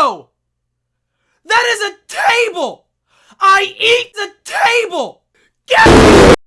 That is a table! I eat the table! Get